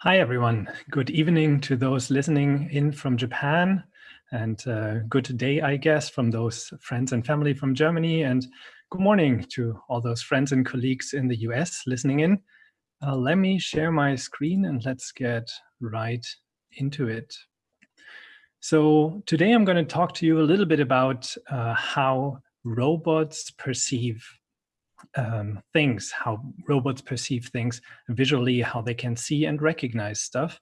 Hi, everyone. Good evening to those listening in from Japan and uh, good day, I guess, from those friends and family from Germany. And good morning to all those friends and colleagues in the US listening in. Uh, let me share my screen and let's get right into it. So today I'm going to talk to you a little bit about uh, how robots perceive um, things, how robots perceive things visually, how they can see and recognize stuff.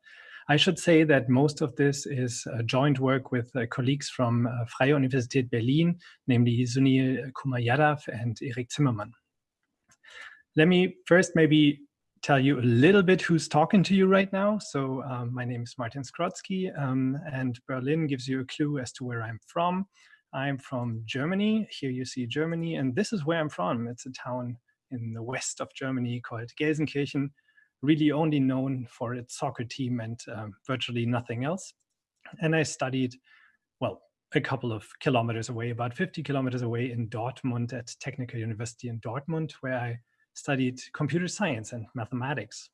I should say that most of this is joint work with uh, colleagues from uh, Freie Universität Berlin, namely Sunil Kumar-Yadav and Erik Zimmermann. Let me first maybe tell you a little bit who's talking to you right now. So um, my name is Martin Skrodzki um, and Berlin gives you a clue as to where I'm from. I'm from Germany. Here you see Germany, and this is where I'm from. It's a town in the west of Germany called Gelsenkirchen, really only known for its soccer team and um, virtually nothing else. And I studied, well, a couple of kilometers away, about 50 kilometers away in Dortmund at Technical University in Dortmund, where I studied computer science and mathematics.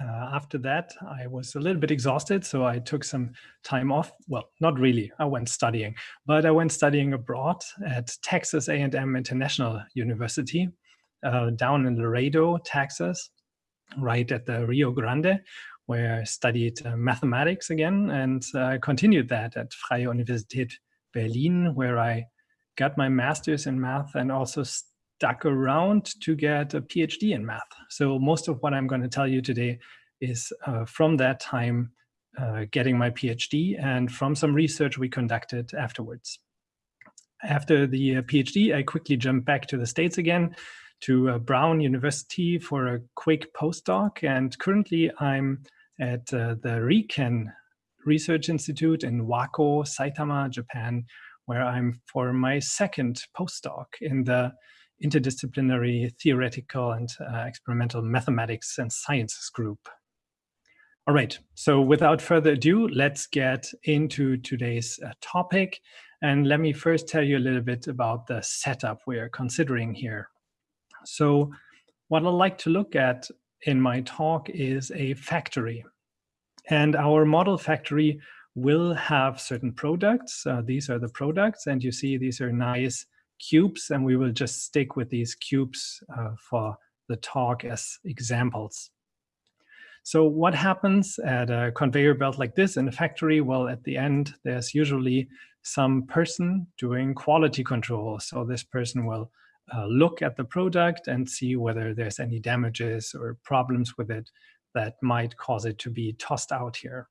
Uh, after that, I was a little bit exhausted, so I took some time off. Well, not really, I went studying, but I went studying abroad at Texas A&M International University uh, down in Laredo, Texas, right at the Rio Grande, where I studied uh, mathematics again and uh, continued that at Freie Universität Berlin, where I got my master's in math and also stuck around to get a PhD in math. So most of what I'm going to tell you today is uh, from that time uh, getting my PhD and from some research we conducted afterwards. After the uh, PhD, I quickly jumped back to the States again to uh, Brown University for a quick postdoc. And currently I'm at uh, the RIKEN Research Institute in Wako, Saitama, Japan, where I'm for my second postdoc in the interdisciplinary theoretical and uh, experimental mathematics and sciences group. All right, so without further ado, let's get into today's uh, topic. And let me first tell you a little bit about the setup we are considering here. So what I'd like to look at in my talk is a factory. And our model factory will have certain products. Uh, these are the products, and you see these are nice cubes, and we will just stick with these cubes uh, for the talk as examples. So what happens at a conveyor belt like this in a factory? Well, at the end, there's usually some person doing quality control. So this person will uh, look at the product and see whether there's any damages or problems with it that might cause it to be tossed out here.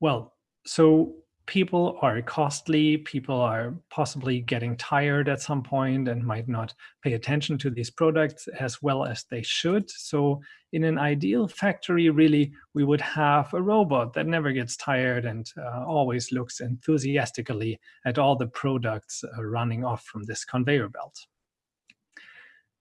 Well, so people are costly, people are possibly getting tired at some point and might not pay attention to these products as well as they should. So in an ideal factory, really, we would have a robot that never gets tired and uh, always looks enthusiastically at all the products uh, running off from this conveyor belt.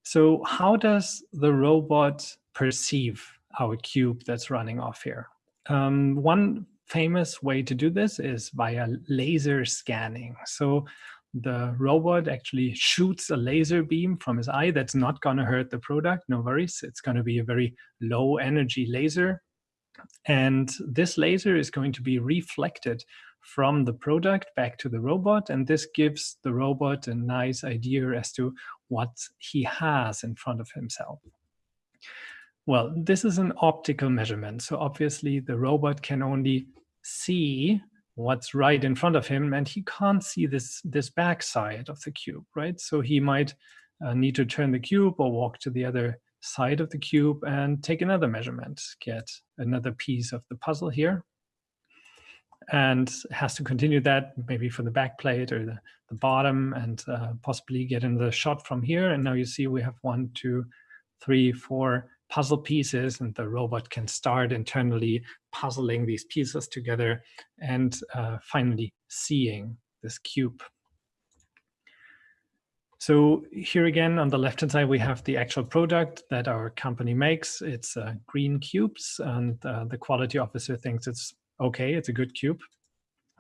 So how does the robot perceive our cube that's running off here? Um, one famous way to do this is via laser scanning. So the robot actually shoots a laser beam from his eye that's not going to hurt the product, no worries. It's going to be a very low energy laser. And this laser is going to be reflected from the product back to the robot. And this gives the robot a nice idea as to what he has in front of himself. Well, this is an optical measurement. So obviously the robot can only see what's right in front of him and he can't see this this back side of the cube right? So he might uh, need to turn the cube or walk to the other side of the cube and take another measurement get another piece of the puzzle here and has to continue that maybe for the back plate or the, the bottom and uh, possibly get in the shot from here. And now you see we have one two three four puzzle pieces and the robot can start internally puzzling these pieces together and uh, finally seeing this cube. So here again, on the left-hand side, we have the actual product that our company makes. It's uh, green cubes, and uh, the quality officer thinks it's okay, it's a good cube.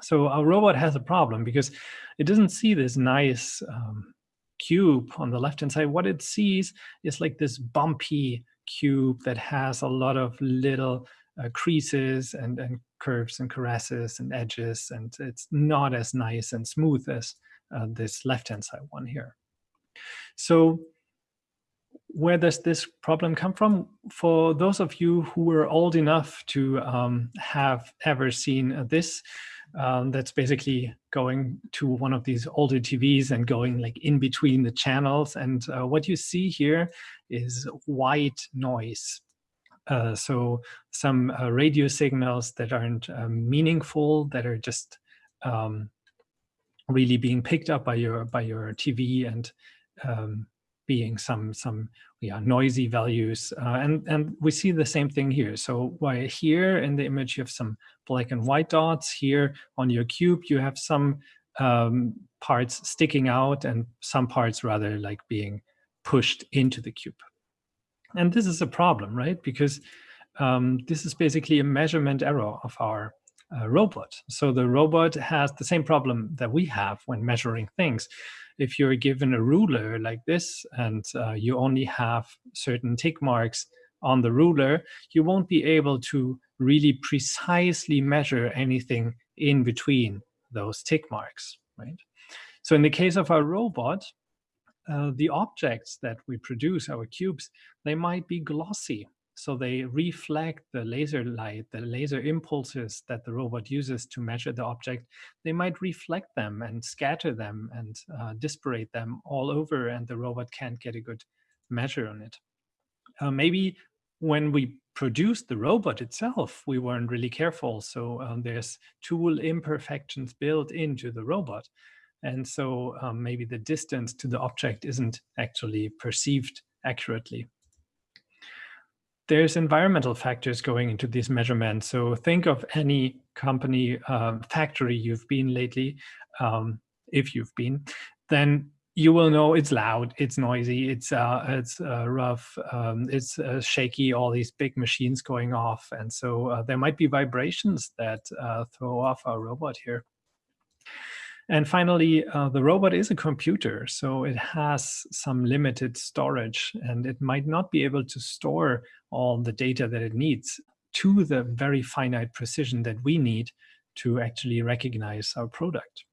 So our robot has a problem because it doesn't see this nice um, cube on the left-hand side. What it sees is like this bumpy cube that has a lot of little uh, creases and, and curves and caresses and edges, and it's not as nice and smooth as uh, this left-hand side one here. So where does this problem come from? For those of you who were old enough to um, have ever seen this, um, that's basically going to one of these older TVs and going like in between the channels. And uh, what you see here is white noise. Uh, so some uh, radio signals that aren't um, meaningful, that are just um, really being picked up by your by your TV and um, being some some yeah noisy values uh, and and we see the same thing here so why here in the image you have some black and white dots here on your cube you have some um, parts sticking out and some parts rather like being pushed into the cube and this is a problem right because um, this is basically a measurement error of our uh, robot. So the robot has the same problem that we have when measuring things. If you're given a ruler like this and uh, you only have certain tick marks on the ruler, you won't be able to really precisely measure anything in between those tick marks, right? So in the case of our robot, uh, the objects that we produce, our cubes, they might be glossy. So they reflect the laser light, the laser impulses that the robot uses to measure the object. They might reflect them and scatter them and uh, disparate them all over and the robot can't get a good measure on it. Uh, maybe when we produced the robot itself, we weren't really careful. So um, there's tool imperfections built into the robot. And so um, maybe the distance to the object isn't actually perceived accurately there's environmental factors going into these measurements. So think of any company uh, factory you've been lately, um, if you've been, then you will know it's loud, it's noisy, it's uh, it's uh, rough, um, it's uh, shaky, all these big machines going off. And so uh, there might be vibrations that uh, throw off our robot here. And finally, uh, the robot is a computer, so it has some limited storage and it might not be able to store all the data that it needs to the very finite precision that we need to actually recognize our product.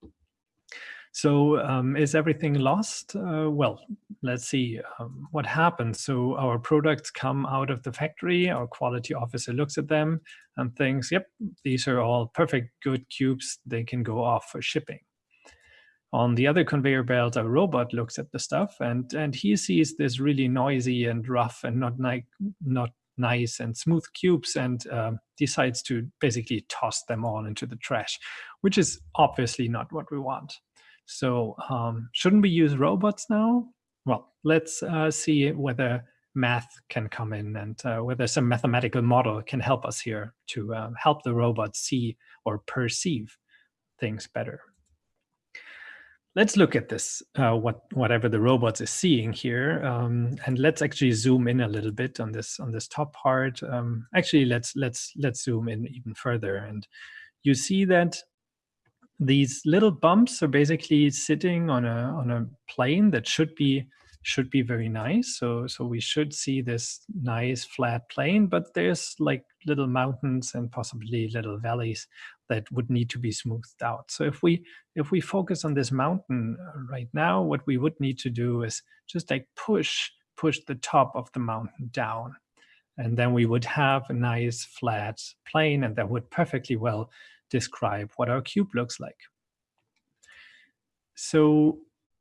So um, is everything lost? Uh, well, let's see um, what happens. So our products come out of the factory, our quality officer looks at them and thinks, yep, these are all perfect, good cubes. They can go off for shipping. On the other conveyor belt, a robot looks at the stuff and, and he sees this really noisy and rough and not, ni not nice and smooth cubes and uh, decides to basically toss them all into the trash, which is obviously not what we want. So um, shouldn't we use robots now? Well, let's uh, see whether math can come in and uh, whether some mathematical model can help us here to uh, help the robot see or perceive things better let's look at this, uh, what whatever the robot is seeing here, um, and let's actually zoom in a little bit on this on this top part. Um, actually, let's let's let's zoom in even further, and you see that these little bumps are basically sitting on a on a plane that should be should be very nice. So so we should see this nice flat plane, but there's like little mountains and possibly little valleys that would need to be smoothed out. So if we if we focus on this mountain right now, what we would need to do is just like push push the top of the mountain down. And then we would have a nice flat plane and that would perfectly well describe what our cube looks like. So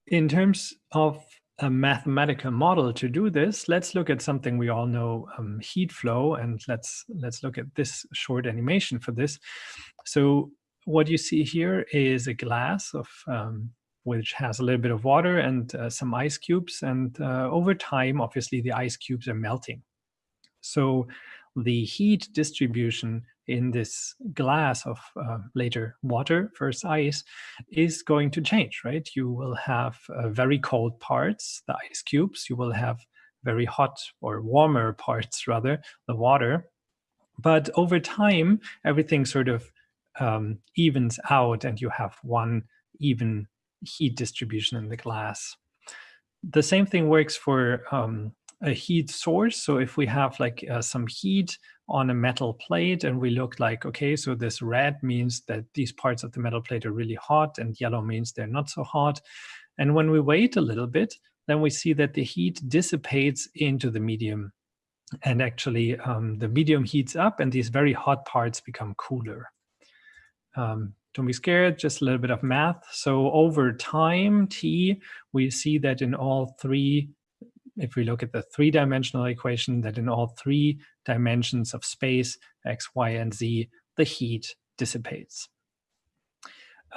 in terms of a mathematical model to do this, let's look at something we all know, um, heat flow, and let's let's look at this short animation for this. So what you see here is a glass of um, which has a little bit of water and uh, some ice cubes, and uh, over time, obviously, the ice cubes are melting. So the heat distribution in this glass of uh, later water, first ice, is going to change, right? You will have uh, very cold parts, the ice cubes. You will have very hot or warmer parts, rather, the water. But over time, everything sort of um, evens out and you have one even heat distribution in the glass. The same thing works for um, a heat source. So if we have like uh, some heat on a metal plate and we look like, okay, so this red means that these parts of the metal plate are really hot and yellow means they're not so hot. And when we wait a little bit, then we see that the heat dissipates into the medium and actually um, the medium heats up and these very hot parts become cooler. Um, don't be scared, just a little bit of math. So over time, t, we see that in all three, if we look at the three-dimensional equation, that in all three dimensions of space, x, y, and z, the heat dissipates.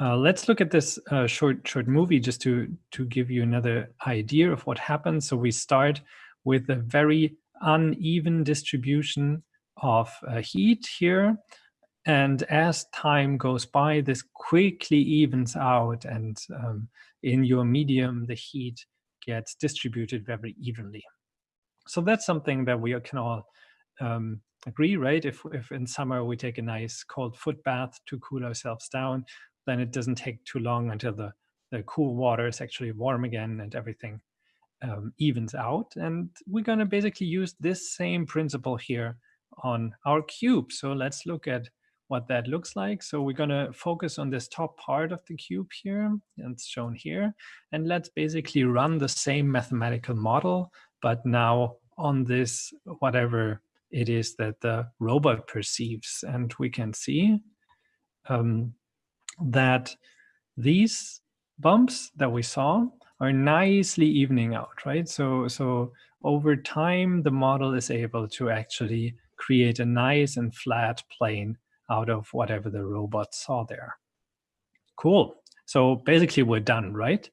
Uh, let's look at this uh, short short movie just to to give you another idea of what happens. So we start with a very uneven distribution of uh, heat here. And as time goes by, this quickly evens out and um, in your medium, the heat gets distributed very evenly. So that's something that we can all um, agree, right? If, if in summer we take a nice cold foot bath to cool ourselves down, then it doesn't take too long until the, the cool water is actually warm again and everything um, evens out. And we're going to basically use this same principle here on our cube. So let's look at what that looks like. So we're going to focus on this top part of the cube here, and it's shown here. And let's basically run the same mathematical model, but now on this, whatever it is that the robot perceives. And we can see um, that these bumps that we saw are nicely evening out, right? So, so over time, the model is able to actually create a nice and flat plane out of whatever the robot saw there. Cool. So basically we're done, right?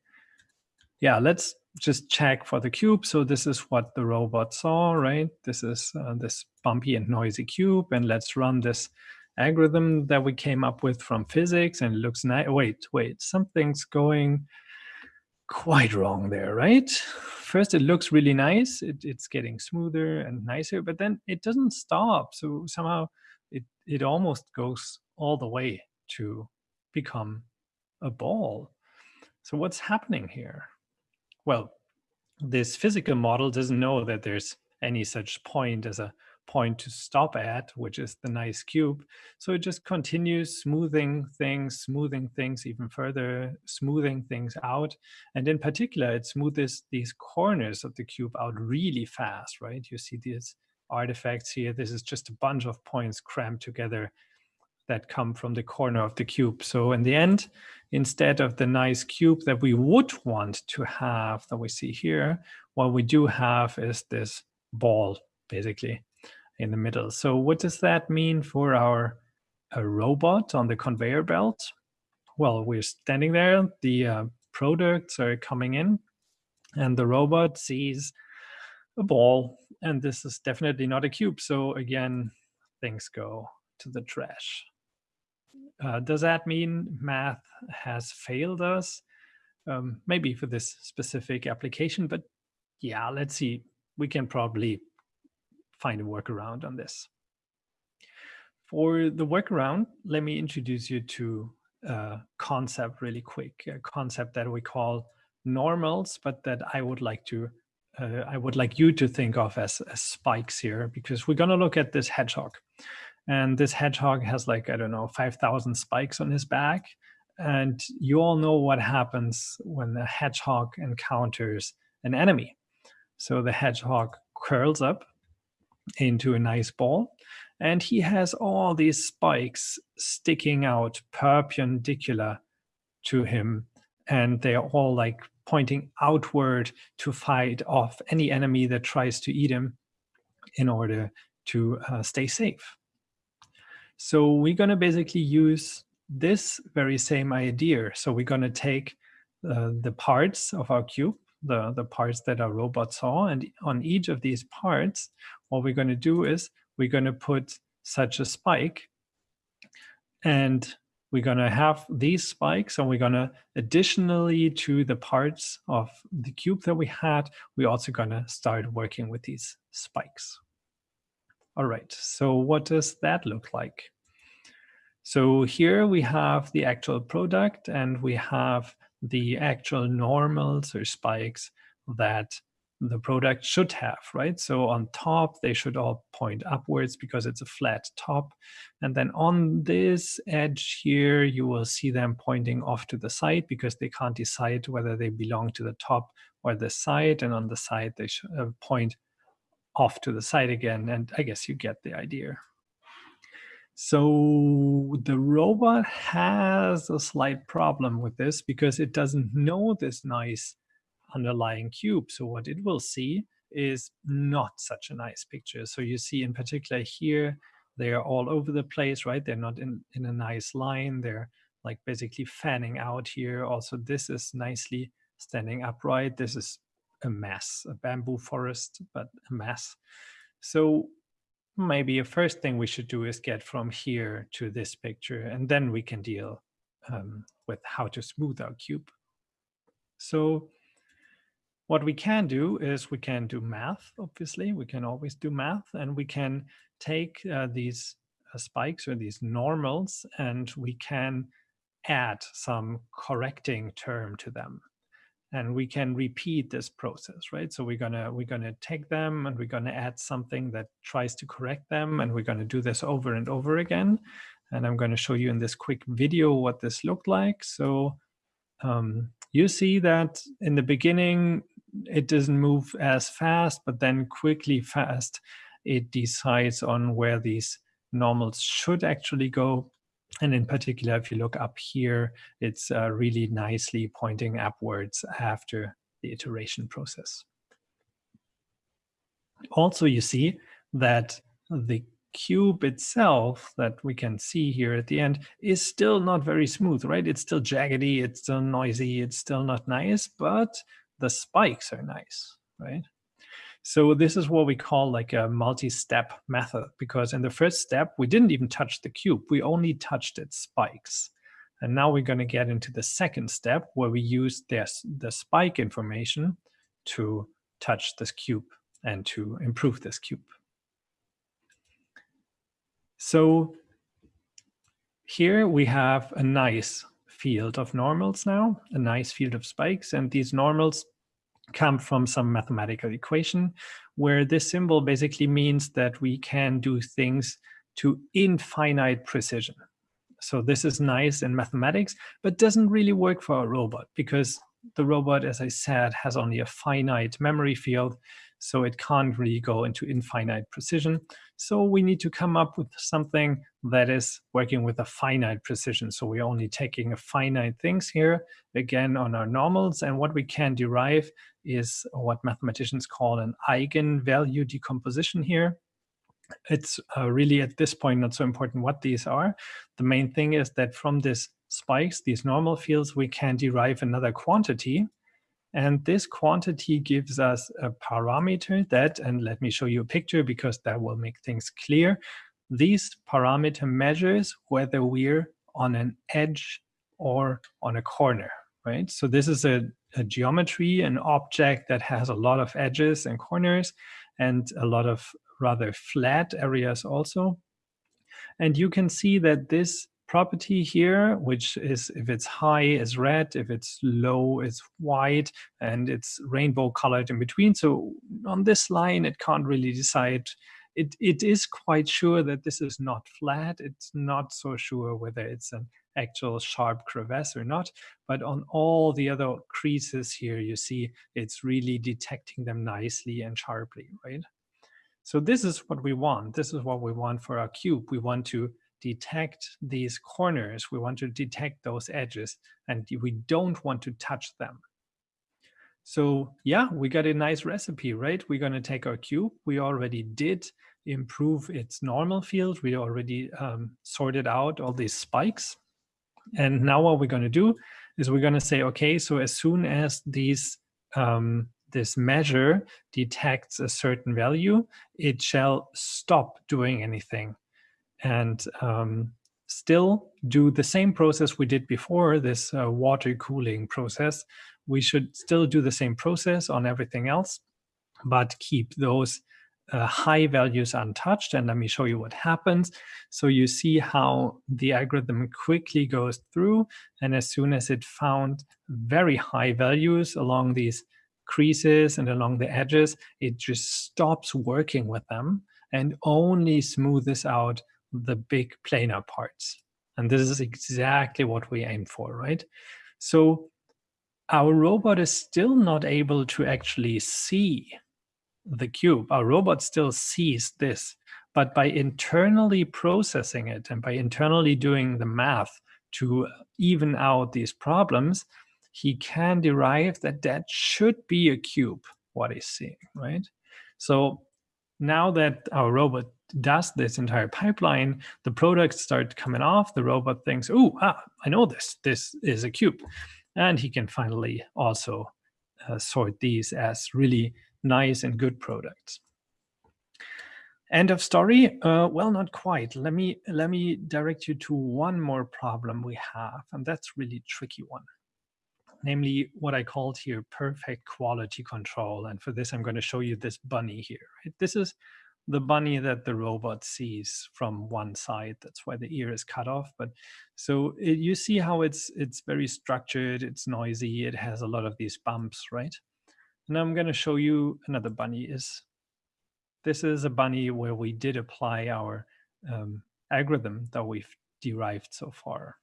Yeah, let's just check for the cube. So this is what the robot saw, right? This is uh, this bumpy and noisy cube. And let's run this algorithm that we came up with from physics and it looks nice. Wait, wait, something's going quite wrong there, right? First, it looks really nice. It, it's getting smoother and nicer, but then it doesn't stop. So somehow it, it almost goes all the way to become a ball. So what's happening here? Well, this physical model doesn't know that there's any such point as a point to stop at, which is the nice cube. So it just continues smoothing things, smoothing things even further, smoothing things out. And in particular, it smoothes these corners of the cube out really fast, right? You see these artifacts here. This is just a bunch of points crammed together that come from the corner of the cube. So in the end, instead of the nice cube that we would want to have that we see here, what we do have is this ball, basically in the middle. So what does that mean for our robot on the conveyor belt? Well, we're standing there, the uh, products are coming in, and the robot sees a ball, and this is definitely not a cube. So again, things go to the trash. Uh, does that mean math has failed us? Um, maybe for this specific application, but yeah, let's see. We can probably find a workaround on this. For the workaround, let me introduce you to a concept really quick, a concept that we call normals, but that I would like to uh, I would like you to think of as, as spikes here, because we're going to look at this hedgehog. And this hedgehog has like, I don't know, 5,000 spikes on his back. And you all know what happens when a hedgehog encounters an enemy. So the hedgehog curls up into a nice ball. And he has all these spikes sticking out perpendicular to him. And they are all like pointing outward to fight off any enemy that tries to eat him in order to uh, stay safe. So we're going to basically use this very same idea. So we're going to take uh, the parts of our cube, the, the parts that our robot saw, and on each of these parts, what we're going to do is we're going to put such a spike and we're going to have these spikes and we're going to additionally to the parts of the cube that we had, we're also going to start working with these spikes. All right, so what does that look like? So here we have the actual product and we have the actual normals or spikes that the product should have, right? So on top, they should all point upwards because it's a flat top. And then on this edge here, you will see them pointing off to the side because they can't decide whether they belong to the top or the side. And on the side, they should uh, point off to the side again. And I guess you get the idea. So the robot has a slight problem with this because it doesn't know this nice underlying cube. So what it will see is not such a nice picture. So you see in particular here, they are all over the place, right? They're not in, in a nice line. They're like basically fanning out here. Also, this is nicely standing upright. This is a mess, a bamboo forest, but a mess. So maybe a first thing we should do is get from here to this picture, and then we can deal um, with how to smooth our cube. So what we can do is we can do math, obviously. We can always do math, and we can take uh, these uh, spikes or these normals, and we can add some correcting term to them. And we can repeat this process, right? So we're gonna we're gonna take them and we're gonna add something that tries to correct them, and we're gonna do this over and over again. And I'm gonna show you in this quick video what this looked like. So um, you see that in the beginning, it doesn't move as fast, but then quickly fast, it decides on where these normals should actually go. And in particular, if you look up here, it's uh, really nicely pointing upwards after the iteration process. Also, you see that the cube itself that we can see here at the end is still not very smooth, right? It's still jaggedy, it's still noisy, it's still not nice, but the spikes are nice, right? So this is what we call like a multi-step method, because in the first step, we didn't even touch the cube. We only touched its spikes. And now we're going to get into the second step where we use this, the spike information to touch this cube and to improve this cube. So here we have a nice field of normals now, a nice field of spikes. And these normals come from some mathematical equation where this symbol basically means that we can do things to infinite precision. So this is nice in mathematics, but doesn't really work for a robot because the robot, as I said, has only a finite memory field so it can't really go into infinite precision. So we need to come up with something that is working with a finite precision. So we're only taking a finite things here, again, on our normals. And what we can derive is what mathematicians call an eigenvalue decomposition here. It's uh, really at this point not so important what these are. The main thing is that from these spikes, these normal fields, we can derive another quantity and this quantity gives us a parameter that, and let me show you a picture because that will make things clear. These parameter measures whether we're on an edge or on a corner, right? So this is a, a geometry, an object that has a lot of edges and corners and a lot of rather flat areas also. And you can see that this property here, which is if it's high is red, if it's low is white, and it's rainbow colored in between. So on this line, it can't really decide. It, it is quite sure that this is not flat. It's not so sure whether it's an actual sharp crevasse or not. But on all the other creases here, you see it's really detecting them nicely and sharply, right? So this is what we want. This is what we want for our cube. We want to detect these corners, we want to detect those edges, and we don't want to touch them. So yeah, we got a nice recipe, right? We're going to take our cube. We already did improve its normal field. We already um, sorted out all these spikes. And now what we're going to do is we're going to say, okay, so as soon as these um, this measure detects a certain value, it shall stop doing anything and um, still do the same process we did before, this uh, water cooling process. We should still do the same process on everything else, but keep those uh, high values untouched. And let me show you what happens. So you see how the algorithm quickly goes through. And as soon as it found very high values along these creases and along the edges, it just stops working with them and only smoothes out the big planar parts. And this is exactly what we aim for, right? So our robot is still not able to actually see the cube. Our robot still sees this, but by internally processing it and by internally doing the math to even out these problems, he can derive that that should be a cube, what he's seeing, right? So now that our robot does this entire pipeline, the products start coming off, the robot thinks, oh, ah, I know this, this is a cube. And he can finally also uh, sort these as really nice and good products. End of story? Uh, well, not quite. Let me let me direct you to one more problem we have, and that's really tricky one. Namely, what I called here perfect quality control. And for this, I'm going to show you this bunny here. Right? This is the bunny that the robot sees from one side. That's why the ear is cut off. But so it, you see how it's it's very structured, it's noisy, it has a lot of these bumps, right? And I'm going to show you another bunny. Is This is a bunny where we did apply our um, algorithm that we've derived so far.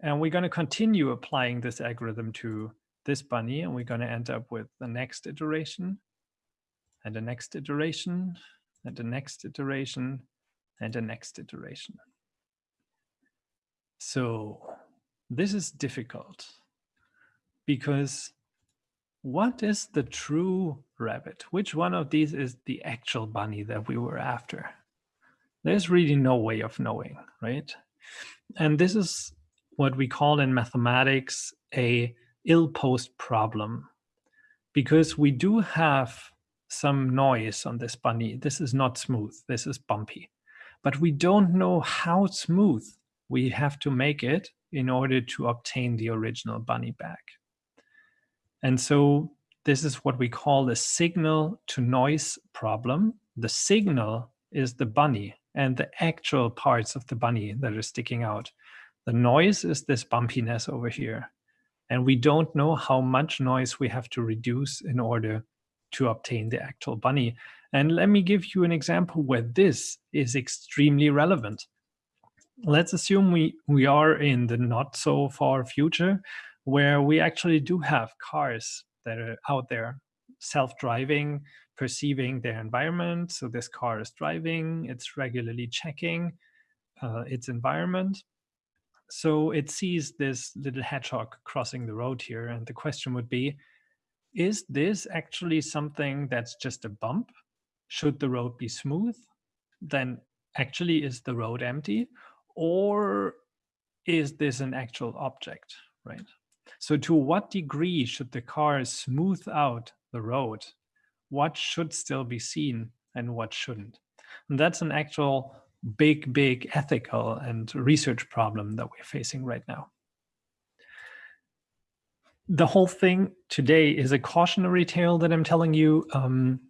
And we're going to continue applying this algorithm to this bunny, and we're going to end up with the next iteration and the next iteration and the next iteration and the next iteration. So this is difficult because what is the true rabbit? Which one of these is the actual bunny that we were after? There's really no way of knowing, right? And this is what we call in mathematics a ill-posed problem because we do have some noise on this bunny. This is not smooth, this is bumpy. But we don't know how smooth we have to make it in order to obtain the original bunny back. And so this is what we call the signal to noise problem. The signal is the bunny and the actual parts of the bunny that are sticking out. The noise is this bumpiness over here. And we don't know how much noise we have to reduce in order to obtain the actual bunny. And let me give you an example where this is extremely relevant. Let's assume we, we are in the not so far future where we actually do have cars that are out there self-driving, perceiving their environment. So this car is driving, it's regularly checking uh, its environment. So it sees this little hedgehog crossing the road here. And the question would be, is this actually something that's just a bump? Should the road be smooth? Then actually is the road empty? Or is this an actual object, right? So to what degree should the car smooth out the road? What should still be seen and what shouldn't? And that's an actual big, big ethical and research problem that we're facing right now the whole thing today is a cautionary tale that I'm telling you. Um,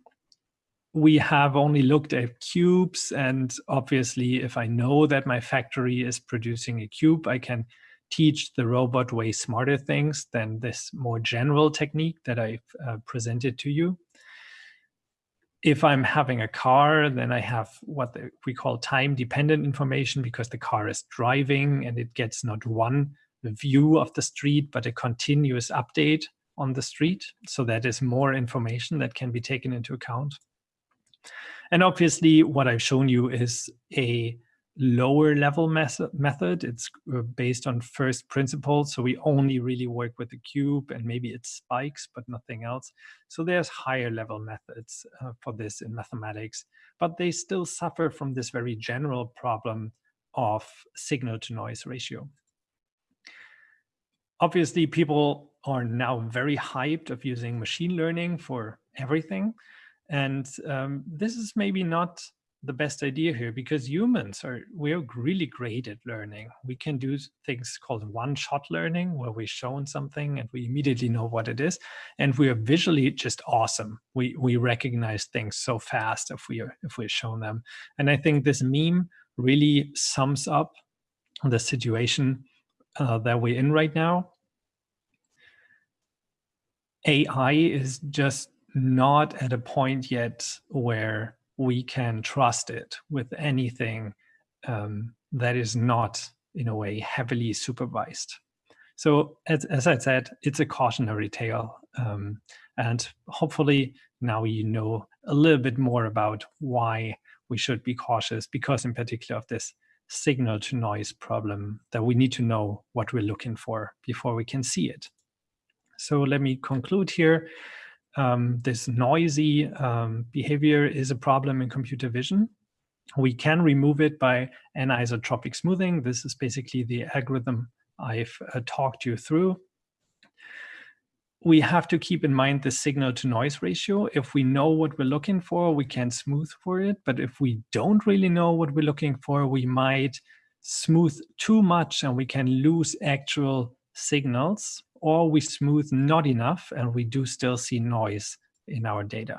we have only looked at cubes and obviously if I know that my factory is producing a cube, I can teach the robot way smarter things than this more general technique that I've uh, presented to you. If I'm having a car, then I have what we call time dependent information because the car is driving and it gets not one view of the street, but a continuous update on the street. So that is more information that can be taken into account. And obviously what I've shown you is a lower level method. It's uh, based on first principles. So we only really work with the cube and maybe it spikes, but nothing else. So there's higher level methods uh, for this in mathematics, but they still suffer from this very general problem of signal to noise ratio obviously people are now very hyped of using machine learning for everything. And um, this is maybe not the best idea here because humans are we're really great at learning. We can do things called one-shot learning where we're shown something and we immediately know what it is. And we are visually just awesome. We we recognize things so fast if we are if we're shown them. And I think this meme really sums up the situation uh, that we're in right now. AI is just not at a point yet where we can trust it with anything um, that is not, in a way, heavily supervised. So as, as I said, it's a cautionary tale. Um, and hopefully now you know a little bit more about why we should be cautious because in particular of this signal to noise problem that we need to know what we're looking for before we can see it. So let me conclude here. Um, this noisy um, behavior is a problem in computer vision. We can remove it by anisotropic smoothing. This is basically the algorithm I've uh, talked you through. We have to keep in mind the signal to noise ratio. If we know what we're looking for, we can smooth for it. But if we don't really know what we're looking for, we might smooth too much and we can lose actual signals or we smooth not enough and we do still see noise in our data.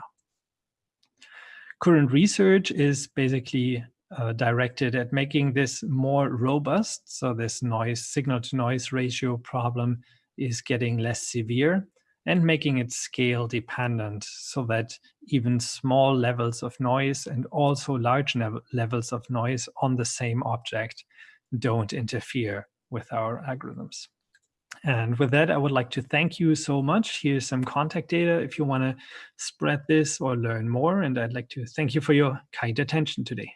Current research is basically uh, directed at making this more robust. So this noise signal to noise ratio problem is getting less severe and making it scale dependent so that even small levels of noise and also large levels of noise on the same object don't interfere with our algorithms. And with that, I would like to thank you so much. Here's some contact data if you want to spread this or learn more. And I'd like to thank you for your kind attention today.